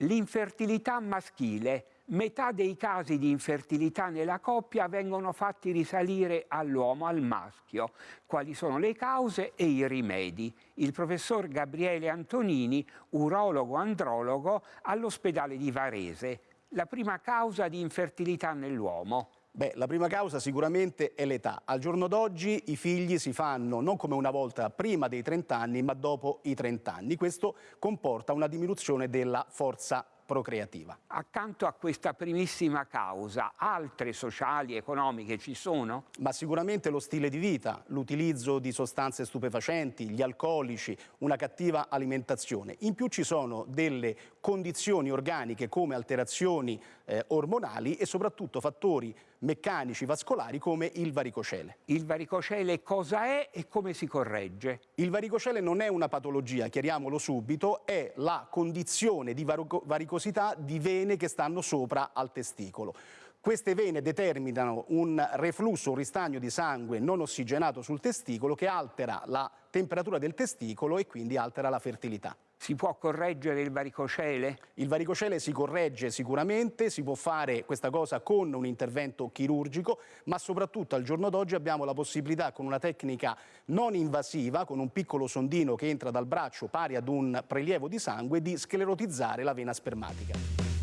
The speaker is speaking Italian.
L'infertilità maschile. Metà dei casi di infertilità nella coppia vengono fatti risalire all'uomo, al maschio. Quali sono le cause e i rimedi? Il professor Gabriele Antonini, urologo-andrologo all'ospedale di Varese. La prima causa di infertilità nell'uomo. Beh, la prima causa sicuramente è l'età. Al giorno d'oggi i figli si fanno non come una volta prima dei 30 anni, ma dopo i 30 anni. Questo comporta una diminuzione della forza procreativa. Accanto a questa primissima causa, altre sociali, economiche ci sono? Ma sicuramente lo stile di vita, l'utilizzo di sostanze stupefacenti, gli alcolici, una cattiva alimentazione. In più ci sono delle condizioni organiche come alterazioni eh, ormonali e soprattutto fattori meccanici vascolari come il varicocele. Il varicocele cosa è e come si corregge? Il varicocele non è una patologia, chiariamolo subito, è la condizione di varicocele varicosità di vene che stanno sopra al testicolo. Queste vene determinano un reflusso, un ristagno di sangue non ossigenato sul testicolo che altera la temperatura del testicolo e quindi altera la fertilità. Si può correggere il varicocele? Il varicocele si corregge sicuramente, si può fare questa cosa con un intervento chirurgico, ma soprattutto al giorno d'oggi abbiamo la possibilità con una tecnica non invasiva, con un piccolo sondino che entra dal braccio pari ad un prelievo di sangue, di sclerotizzare la vena spermatica.